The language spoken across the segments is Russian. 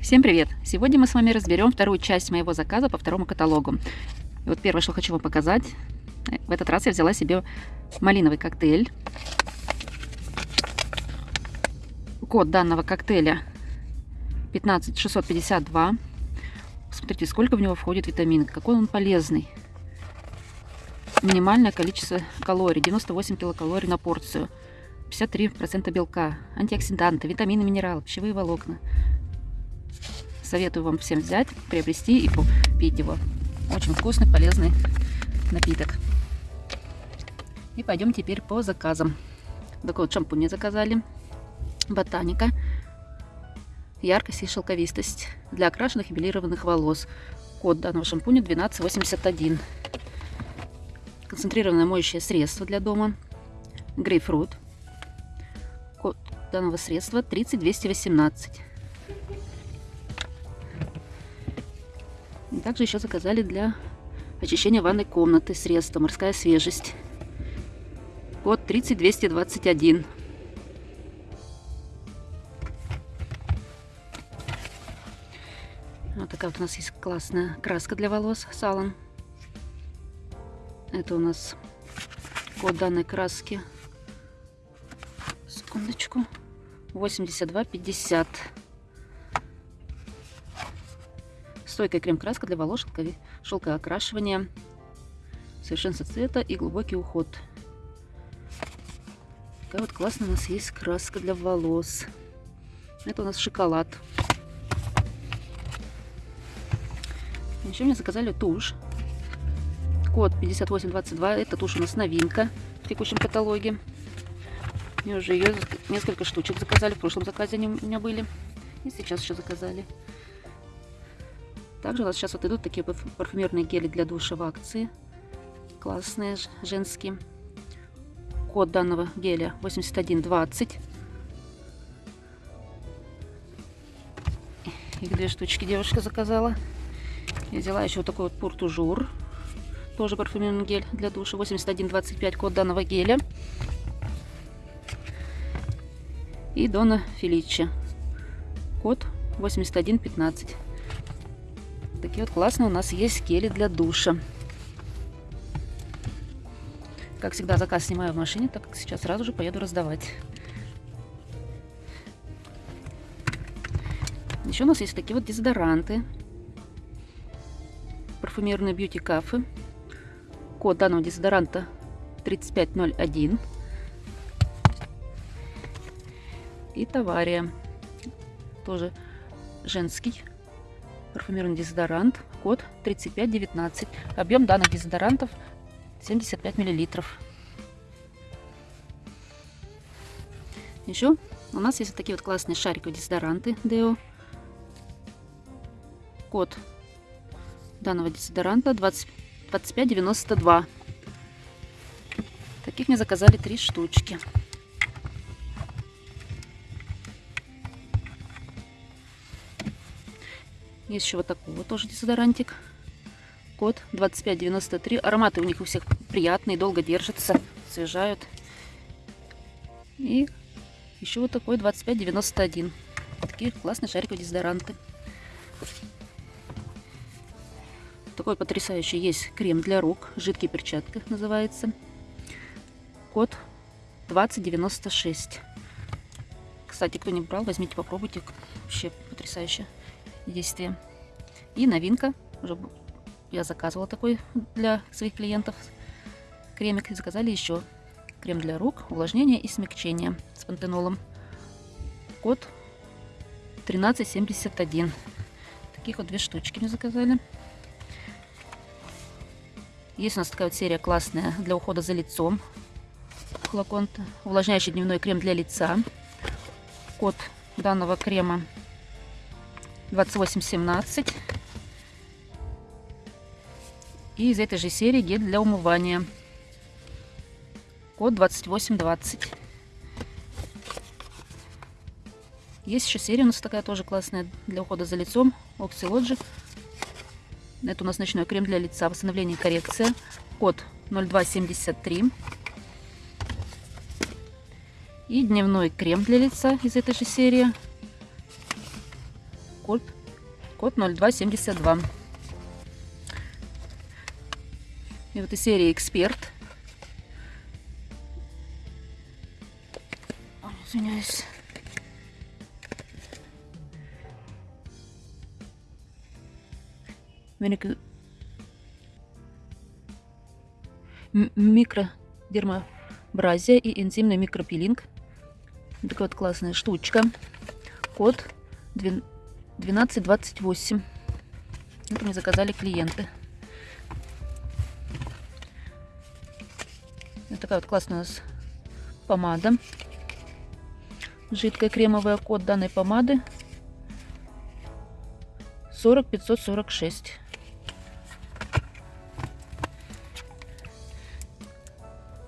Всем привет! Сегодня мы с вами разберем вторую часть моего заказа по второму каталогу. И вот первое, что хочу вам показать. В этот раз я взяла себе малиновый коктейль. Код данного коктейля 15652. Посмотрите, сколько в него входит витамин, какой он полезный. Минимальное количество калорий, 98 килокалорий на порцию. 53% белка, антиоксиданты, витамины, минералы, пищевые волокна. Советую вам всем взять, приобрести и пить его. Очень вкусный, полезный напиток. И пойдем теперь по заказам. Такой вот шампунь заказали. Ботаника. Яркость и шелковистость для окрашенных и белированных волос. Код данного шампуня 1281. Концентрированное моющее средство для дома. Грейпфрут. Код данного средства 30218. Также еще заказали для очищения ванной комнаты средство «Морская свежесть». Код 30221. Вот такая вот у нас есть классная краска для волос салон. Это у нас код данной краски. Секундочку. 8250. Стойкая крем-краска для волос, шелкоокрашивание, совершенство цвета и глубокий уход. Такая вот классная у нас есть краска для волос. Это у нас шоколад. Еще мне заказали тушь. Код 5822. Это тушь у нас новинка в текущем каталоге. Мне уже ее несколько штучек заказали. В прошлом заказе они у меня были. И сейчас еще заказали. Также у нас сейчас вот идут такие парфюмерные гели для душа в акции. Классные, женские. Код данного геля 8120. Их две штучки девушка заказала. Я взяла еще вот такой вот пуртужур. Тоже парфюмерный гель для душа. 8125 код данного геля. И Дона Феличи. Код 8115. Такие вот классные у нас есть гели для душа. Как всегда, заказ снимаю в машине, так как сейчас сразу же поеду раздавать. Еще у нас есть такие вот дезодоранты. Парфюмерные бьюти кафе. Код данного дезодоранта 3501. И Тавария. Тоже женский парфюмерный дезодорант, код 3519. Объем данных дезодорантов 75 миллилитров. Еще у нас есть вот такие вот классные шариковые дезодоранты Deo. Код данного дезодоранта 20, 2592. Таких мне заказали три штучки. Есть еще вот такой вот тоже дезодорантик. Код 2593. Ароматы у них у всех приятные, долго держатся, освежают. И еще вот такой 2591. Такие классные шариковые дезодоранты. Такой потрясающий есть крем для рук. Жидкий перчатка называется. Код 2096. Кстати, кто не брал, возьмите, попробуйте. Вообще потрясающе действие. И новинка, уже я заказывала такой для своих клиентов кремик. заказали еще крем для рук, увлажнение и смягчение с пантенолом. Код 1371. Таких вот две штучки мне заказали. Есть у нас такая вот серия классная для ухода за лицом. Флакон увлажняющий дневной крем для лица. Код данного крема 2817. И из этой же серии гель для умывания. Код 2820. Есть еще серия у нас такая тоже классная для ухода за лицом. Oxylogic. Это у нас ночной крем для лица. Восстановление и коррекция. Код 0273. И дневной крем для лица из этой же серии код, код 0272. И вот из серии «Эксперт». Извиняюсь. Микродермабразия и энзимный микропилинг. Такая вот классная штучка. Код 1228. Это мне заказали клиенты. Вот такая вот классная у нас помада. Жидкая кремовая код данной помады 40546.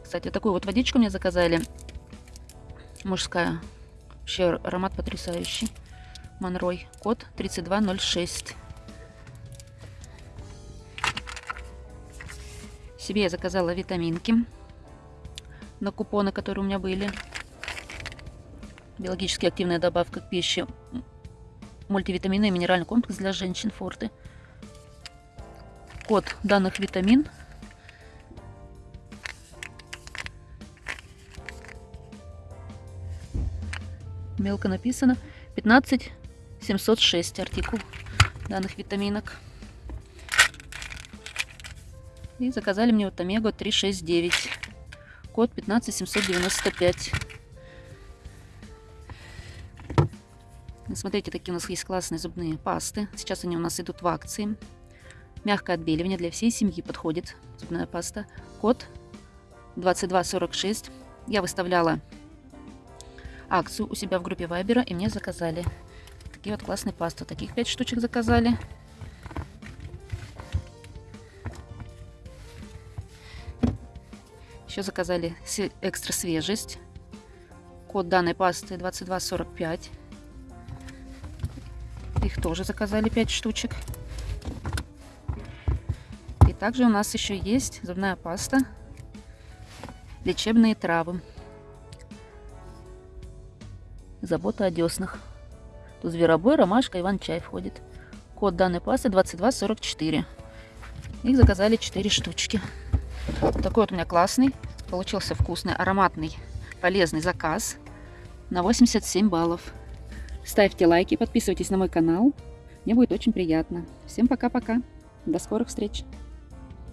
Кстати, такую вот водичку мне заказали. Мужская. Вообще аромат потрясающий. Монрой. Код 3206. Себе я заказала витаминки на купоны, которые у меня были. Биологически активная добавка к пище. Мультивитамины и минеральный комплекс для женщин Форты. Код данных витамин мелко написано 15 706 артикул данных витаминок. И заказали мне вот омегу 369. Код 15795. Смотрите, такие у нас есть классные зубные пасты. Сейчас они у нас идут в акции. Мягкое отбеливание для всей семьи подходит. Зубная паста. Код 2246. Я выставляла акцию у себя в группе Вайбера, и мне заказали такие вот классные пасты. Таких 5 штучек заказали. Еще заказали экстра свежесть. Код данной пасты 2245. Их тоже заказали 5 штучек. И также у нас еще есть зубная паста. Лечебные травы. Забота о деснах. Тут зверобой, ромашка, иван-чай входит. Код данной пасты 2244. Их заказали 4 штучки. Такой вот у меня классный. Получился вкусный, ароматный, полезный заказ на 87 баллов. Ставьте лайки, подписывайтесь на мой канал. Мне будет очень приятно. Всем пока-пока. До скорых встреч.